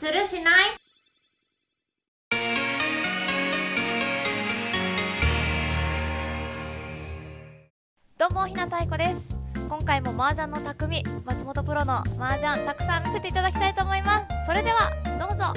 するしない？どうもひなたいこです。今回も麻雀の匠松本プロの麻雀たくさん見せていただきたいと思います。それではどうぞ。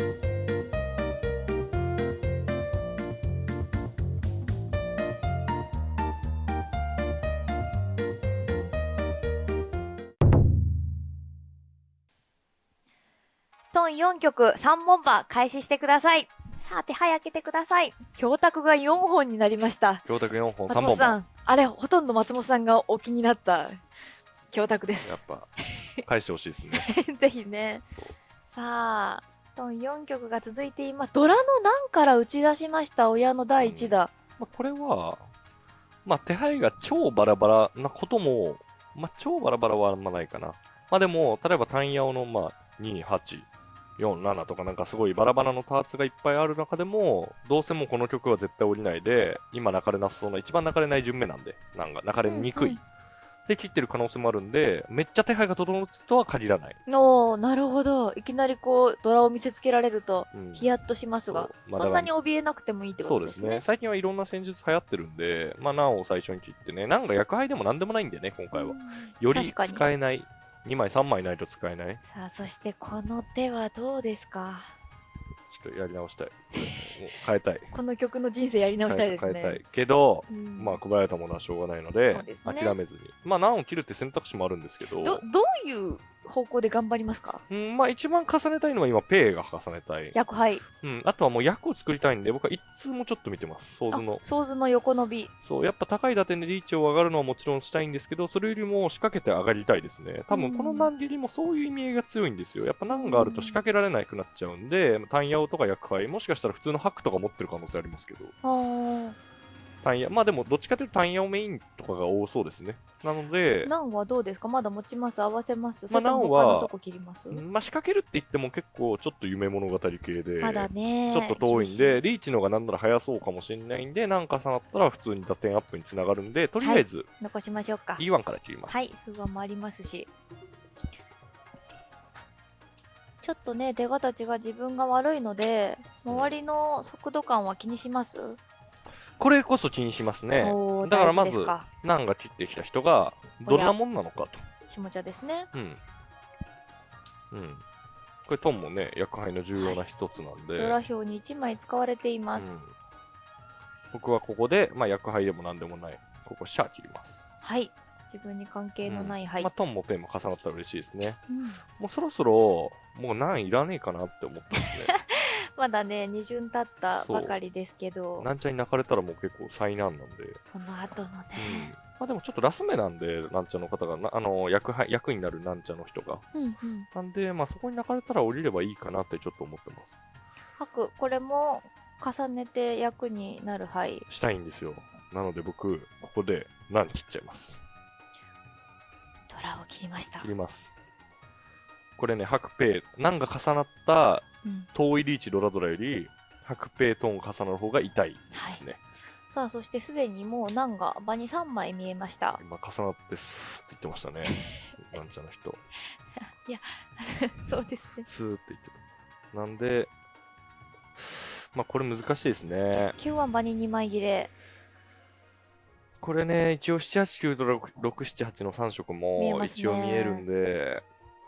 トン4曲3問馬開始してください。さあ手配開けてください。教託が4本になりました。教託4本、3松本。さんあれほとんど松本さんがお気になった教託です。やっぱ、返してほしいですね。ぜひね。さあトン4曲が続いています。ドラの難から打ち出しました親の第1打、まあ、これは、まあ、手配が超バラバラなことも、まあ、超バラバラはあんまないかな。まあでも、例えば単ヤオの、まあ、2、8、4、7とかなんかすごいバラバラのパーツがいっぱいある中でも、どうせもうこの曲は絶対降りないで、今泣かれなさそうな、一番泣かれない順目なんで、なんか泣かれにくい。うんうんで、切ってる可能性もあるんで、めっちゃ手配が整うとは限らない。おーなるほどいきなりこうドラを見せつけられるとうんヒヤッとしますがそうまあそんなに怯えなくてもいいってことですねそうですね。最近はいろんな戦術流行ってるんで、まあ、難を最初に切ってね、難が薬杯でも何でもないんでね、今回は。うんより使えない。2枚、3枚ないと使えない？さあそしてこの手はどうですか？ちょっとやり直したい。変えたい。この曲の人生やり直したいですね変えたい。けど、うんまあ、配られたものはしょうがないので、ですね諦めずに。まあ、難を切るって選択肢もあるんですけど、どどういう方向で頑張りますか？うん、まあ、一番重ねたいのは今、ペイが重ねたい。役杯うん、あとはもう役を作りたいんで、僕は一通もちょっと見てます。ソーあズの。ソーズの横伸びそう、やっぱ高い打点でリーチを上がるのはもちろんしたいんですけど、それよりも仕掛けて上がりたいですね。多分この難切りもそういう意味合いが強いんですよ。やっぱ難があると仕掛けられなくなっちゃうんで、単ヤオとか薬杯、もしかしたら普通のハックとか持ってる可能性ありますけど、あー。単ヤ、まあでもどっちかというと単ヤオメインとかが多そうですね。なので、ナンはどうですか？まだ持ちます合わせます？まあナンはまあ仕掛けるって言っても結構ちょっと夢物語系で、まだね。ちょっと遠いんで、リーチの方がなんなら早そうかもしれないんで、なんか重なったら普通に打点アップにつながるんで、とりあえず残しましょうか。E1 から切ります。はい。数話もありますしちょっとね手形が自分が悪いので周りの速度感は気にします、これこそ気にしますね。おーだからまず大事ですかナンが切ってきた人がどんなもんなのかと。下茶ですねうん。うん。これトンもね、薬杯の重要な一つなんで、ドラ表に1枚使われています、うん、僕はここで、まあ薬杯でもなんでもない、ここシャー切ります。はい自分に関係のない、はい、まあトンもペンも重なったら嬉しいですね。うんもうそろそろ、もうナンいらねえかなって思ってますね。まだね2巡経ったばかりですけどなんちゃんに泣かれたらもう結構災難なんで。その後のね、うん。まあでもちょっとラス目なんで、なんちゃんの方が、なあの、役杯、役になるなんちゃんの人が。うんうんなんで、まあそこに泣かれたら降りればいいかなってちょっと思ってます。白これも重ねて役になるはいしたいんですよ。なので僕、ここで何切っちゃいます。ドラを切りました切ります。これね、白ペイ、難が重なったうん遠いリーチドラドラより、白ペイトーン重なる方が痛いですね。さあそしてすでにもう難が場に3枚見えました今重なってスーって言ってましたね。なんちゃんの人。そうですねスーって言ってた。なんで、まあこれ難しいですね。9は場に2枚切れこれね、一応7、8、9と6、7、8の3色も一応見えるんで、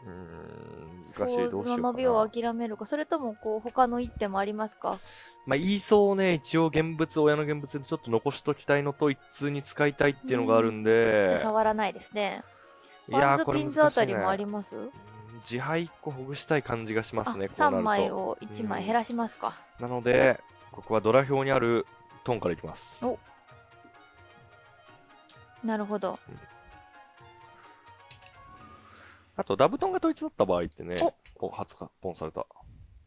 うーん、難しい。どうしようかの伸びをな。諦めるかそれともこう他の一手もありますか？まあ、言いそうね、一応現物、親の現物でちょっと残しときたいのと一通に使いたいっていうのがあるんじゃであ、触らないですねいやー、これピンズあたり。もあります？うん自敗1個ほぐしたい感じがしまあすね、こうなる3と。枚を1枚減らしますか、なので、ここはドラ表にあるトンからいきます。おなるほど。あと、ダブトンが統一だった場合ってねお、お、初か、ポンされた。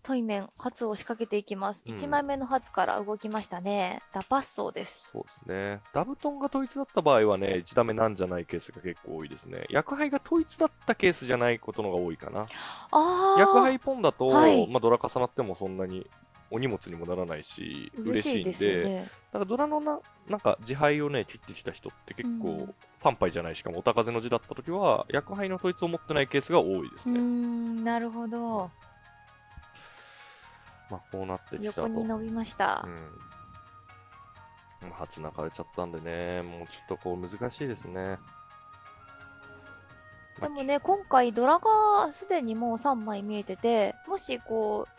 対面初を仕掛けていきます、うん。1枚目の初から動きましたね。ダパッソーです。そうですね。ダブトンが統一だった場合はね、1ダメなんじゃないケースが結構多いですね。薬杯が統一だったケースじゃないことのが多いかな。ああ薬杯ポンだと、はい。まあ、ドラ重なってもそんなにお荷物にもならないし、嬉しいんで、ですよねだからドラのな、なんか自敗をね、切ってきた人って結構、うんファンパイじゃない、しかもお高風の字だった時は、薬杯の統一を持ってないケースが多いですね。んなるほどまあ、こうなってきたと。横に伸びました。うん。初泣かれちゃったんでね、もうちょっとこう難しいですね。でもね、今回ドラがすでにもう3枚見えてて、もしこう、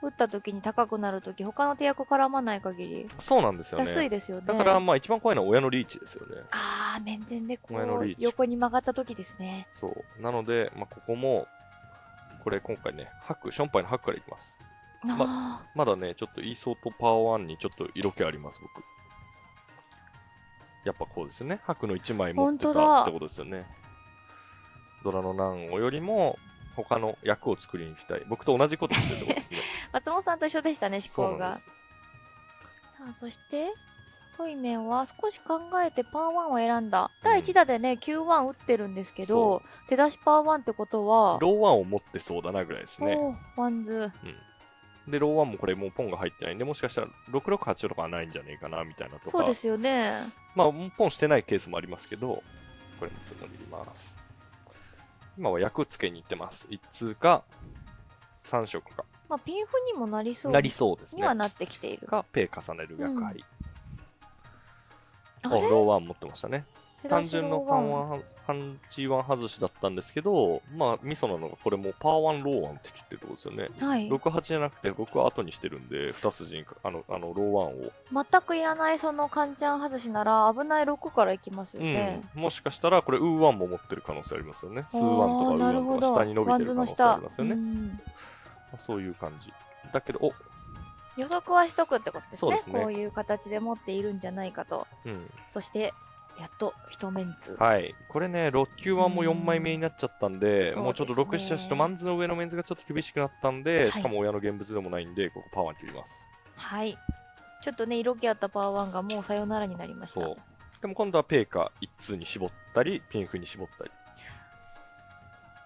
打った時に高くなる時、他の手役絡まない限り、そうなんですよね。安いですよね。だから、まあ一番怖いのは親のリーチですよね。あー、面前でこう親のリー、チ横に曲がった時ですね。そう。なので、まあここも、これ今回ね、ハク、ションパイのハクからいきます。あまだね、ちょっとイーソーとパワー1にちょっと色気あります、僕。やっぱこうですよね。白の1枚持ってたってことですよね。ドラの難をよりも、他の役を作りに行きたい。僕と同じことしてるってことですね。ー 松本さんと一緒でしたね、思そう考が。なんです。さあ、そして、トイメンは少し考えてパー1を選んだ。第1打でね、Q1 打ってるんですけど、手出しパーワンってことは、ローワンを持ってそうだなぐらいですね。ワンズ。で、ローワンもこれもうポンが入ってないんで、もしかしたら668とかはないんじゃねえかな、みたいなとか。そうですよね。まあ、ポンしてないケースもありますけど、これもつのります。今は役つけに行ってます。1通か、3色か。まあ、ピンフにもなりそうなりそうですね。にはなってきている。か、ペイ重ねる役張り。お、あれ？ローワン持ってましたね。単純のパンローワンワン、パンチワン外しだったんですけど、まあ、ミソなのがこれもうパーワンローワンって切ってるとこですよね。はい。68じゃなくて、僕は後にしてるんで、2筋にか、あの、あの、ローワンを。全くいらないそのカンチャン外しなら危ない6からいきますよね。うん。もしかしたら、これ、ウーワンも持ってる可能性ありますよね。スーワンとかウあーンとか下に伸びてる可能性ありますよね。そういう感じ。だけど、お、予測はしとくってことですねねこういう形で持っているんじゃないかと。うん。そして、やっと一メンツ。はい。これね、6級はもう4枚目になっちゃったんで、うんもうちょっと6、そうですね7、8とマンズの上のメンズがちょっと厳しくなったんで、はいしかも親の現物でもないんで、ここパワーに切ります。はい。ちょっとね、色気あったパワー1がもうさよならになりました。そう。でも今度はペイか1通に絞ったり、ピンフに絞ったり。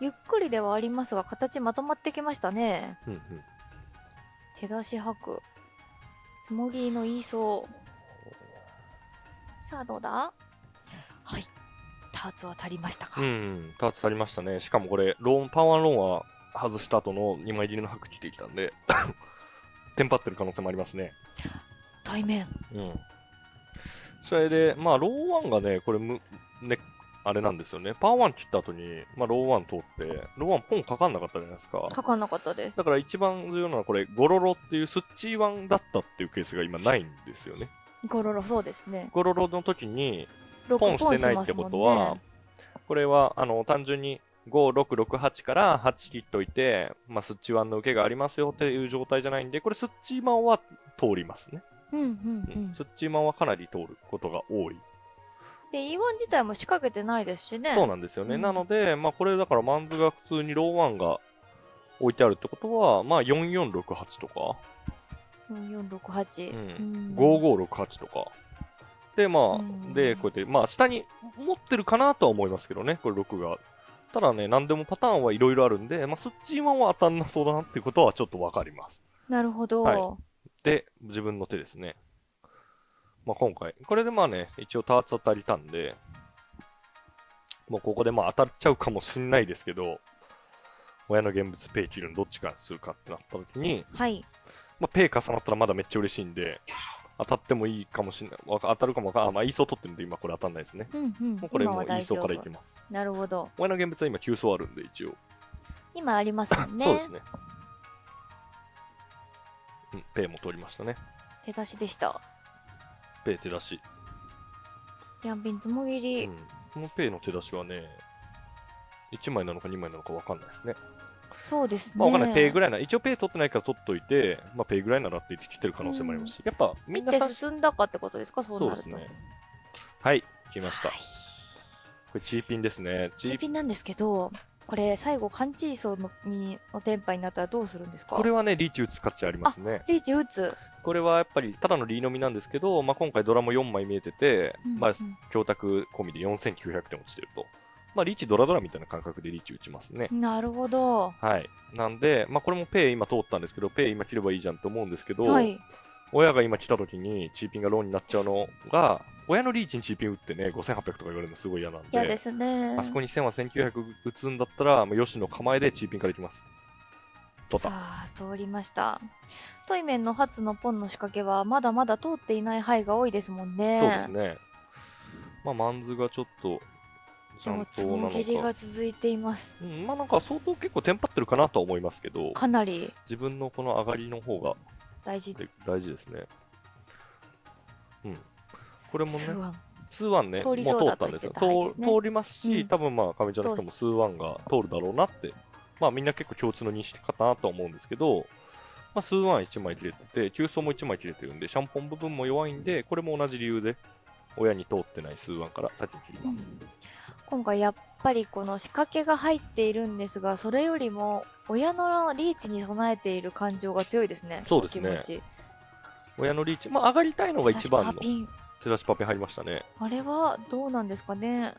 ゆっくりではありますが、形まとまってきましたね。うんうん。手出し吐く。つもぎの言いそう。さあ、どうだ？はい。ターツは足りましたか？うん、ターツ足りましたね。しかもこれ、ローン、パワーローンは外した後の2枚切りの白切ってきたんで、テンパってる可能性もありますね。対面。うん。それで、まあ、ローワンがね、これむ、ね、あれなんですよね。パワーワン切った後に、まあ、ローワン通って、ローワンポンかかんなかったじゃないですか。かかんなかったです。だから一番重要なのはこれ、ゴロロっていうスッチーワンだったっていうケースが今ないんですよね。ゴロロ、そうですね。ゴロロの時に、ロポンしてないってことは、これは、あの、単純に、5、6、6、8から8切っといて、まあ、スッチワンの受けがありますよっていう状態じゃないんで、これスッチーマンは通りますね。うんうんううんん。スッチーマンはかなり通ることが多い。で、E1 自体も仕掛けてないですしね。そうなんですよね。うんなので、まあ、これだからマンズが普通にローワンが置いてあるってことは、まあ、4468とか、4468。うんうん5568とか。で、まあ、うんで、こうやって、まあ、下に持ってるかなとは思いますけどね、これ6が。ただね、何でもパターンはいろいろあるんで、まあ、スッチーマンは当たんなそうだなっていうことはちょっとわかります。なるほど。はいで、自分の手ですね。まあ、今回、これでまあね、一応ターツ当たりたんで、もうここでまあ当たっちゃうかもしんないですけど、親の現物ペイ切るのどっちかにするかってなった時に、はい。まあ、ペイ重なったらまだめっちゃ嬉しいんで、当たってもいいかもしんない。当たるかもわかんない。あ、まあ、イーソー取ってるんで今これ当たんないですね。うんうん。もうこれ今もうイーソー。からいきます。なるほど。親の現物は今9層あるんで一応。今ありますもんね。そうですね。うん、ペイも通りましたね。手出しでした。ペイ手出し。ヤンピンつもぎり。うん、このペイの手出しはね、1枚なのか2枚なのか分かんないですね。そうですね。まあ分かんない。ペイぐらい。な、一応ペイ取ってないから取っといて、まあペイぐらいならって言ってきてる可能性もありますし、やっぱみんな進んだかってことですか？そうなると。そうですね。はい、来ました。はいこれチーピンですね。チーピンなんですけど、これ最後、カンチーソーのにのテンパイになったらどうするんですか？これはね、リーチ打つ価値ありますね。リーチ打つ？これはやっぱりただのリーのみなんですけど、まあ、今回ドラも4枚見えてて、まあうんうん供託込みで4900点落ちてると。まあ、リーチドラドラみたいな感覚でリーチ打ちますね。なるほど。はい。なんで、まあ、これもペイ今通ったんですけど、ペイ今切ればいいじゃんと思うんですけど、はい。親が今来た時にチーピンがローになっちゃうのが、親のリーチにチーピン打ってね、5800とか言われるのすごい嫌なんで、嫌ですね。あそこに1000は1900打つんだったら、まあ、よしの構えでチーピンからいきます。通った。さあ通りましたトイメンの初のポンの仕掛けはまだまだ通っていない範囲が多いですもんねそうですね。まあ、マンズがちょっと、ちゃんとなのもぎりがか。続いていますうん、まあなんか相当結構テンパってるかなとは思いますけど、かなり自分のこの上がりの方が大事で大事ですね。うん。これもね、数ワンね、もう通ったんですよ。と言ってた範囲ですね通通りますし、うん多分まあ、上ちゃんの人も数ワンが通るだろうなって、まあみんな結構共通の認識かなとは思うんですけど、まあ数ワン1枚切れてて、急走も1枚切れてるんで、シャンポン部分も弱いんで、これも同じ理由で、親に通ってない数ワンから先に切ります。今回やっぱりこの仕掛けが入っているんですがそれよりも親のリーチに備えている感情が強いですねそうですね。親のリーチ、まあ上がりたいのが一番の手出しパピン。入りましたね。あれはどうなんですかね。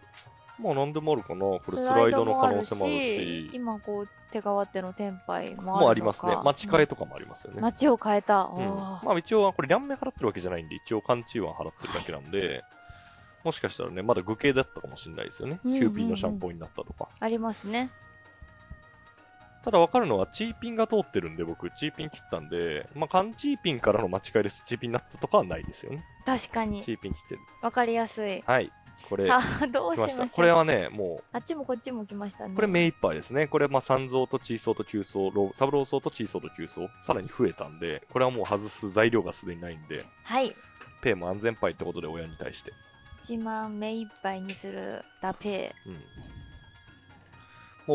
まあ何でもあるかな。これススライドの可能る性もあるし、今こう手代わってのテンパイもあるのか。もうありますね。待ち替えと、とかもありますよね。街を変えた、うん、まあ一応はこれ、両面払ってるわけじゃないんで、一応、貫地湾払ってるだけなんで、もしかしたらね、まだ具形だったかもしれないですよね。うんうんうんキューピンのシャンポンになったとか。ありますねただ分かるのは、チーピンが通ってるんで、僕、チーピン切ったんで、まあ、缶チーピンからの間違いです。チーピンになったとかはないですよね。確かにチーピン切ってる。わかりやすいはい。これ、さあどうし来ましょうこれはね、もあっちもこっちも来ましたねう、これ目いっぱいですね。これ、まあ、三層とチー層と九層、ローサブロー層とチー層と九層、さらに増えたんで、これはもう外す材料がすでにないんで、はいペイも安全パイってことで親に対して。1万目いっぱいにするダペうん。も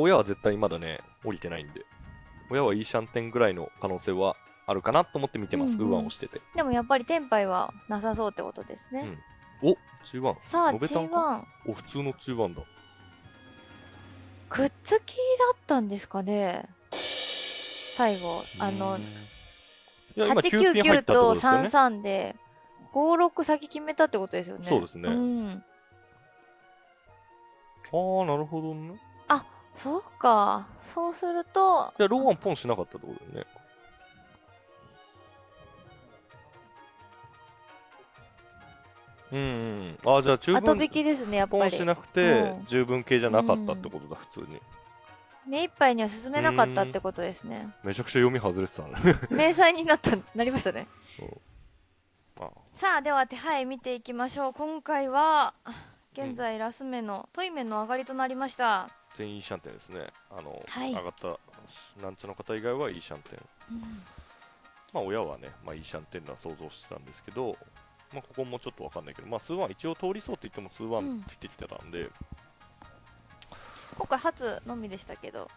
う親は絶対まだね、降りてないんで。親はいいシャンテンぐらいの可能性はあるかなと思って見てます。うんうんウーワンをしてて。でもやっぱりテンパイはなさそうってことですね、うんお中ワン。さあノベタンか G1 お、普通の中ワンだ。くっつきだったんですかね最後あのうーんいや、今、キューピン入899ったってこととですよね。33で56先決めたってことですよね。そうですね。ん、あー、なるほどね。そうか。そうするとじゃあ、ローワンポンしなかったってことだよね。うんうん。あー、じゃあ、中分後引きですねやっぱり。ポンしなくてうん、十分系じゃなかったってことだ、普通に。目いっぱいには進めなかったってことですね。めちゃくちゃ読み外れてたね。明細になったなりましたね。あさあでは手配見ていきましょう。今回は現在ラス目のトイメンの上がりとなりました、全員いいシャンテンですね。あの、はい。上がったなんちゃの方以外はいいシャンテン。まあ親はね、まあいいシャンテンな想像してたんですけど、まあここもちょっとわかんないけど、まあ数ワン一応通りそうって言っても数ワうん。ンって言ってきてたんで、今回初のみでしたけど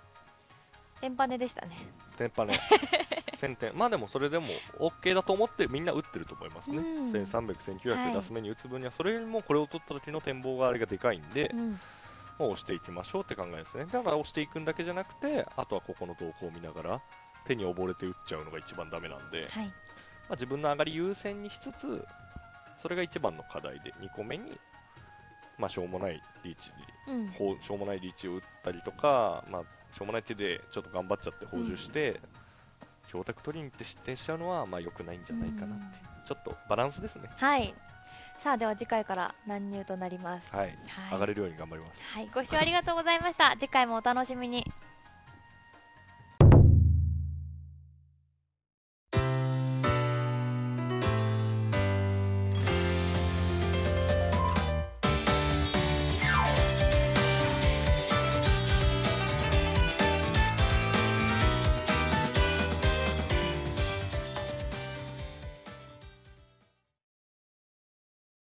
エンパネでしたね。テンパね、1000点。まあでもそれでも OK だと思ってみんな打ってると思いますね。うん1300、1900はい出す目に打つ分には、それよりもこれを取った時の展望があれがでかいんで、うんもう押していきましょうって考えですね。だから押していくんだけじゃなくて、あとはここの動向を見ながら、手に溺れて打っちゃうのが一番ダメなんで、はいまあ、自分の上がり優先にしつつ、それが一番の課題で、2個目に、まあ、しょうもないリーチに、うんしょうもないリーチを打ったりとか、まあ、しょうもない手でちょっと頑張っちゃって補充して、強卓取りに行って失点しちゃうのは、まあ、良くないんじゃないかなって。ちょっとバランスですね。はい。さあでは次回から乱入となります。はい。はい。上がれるように頑張ります。はい、ご視聴ありがとうございました。次回もお楽しみに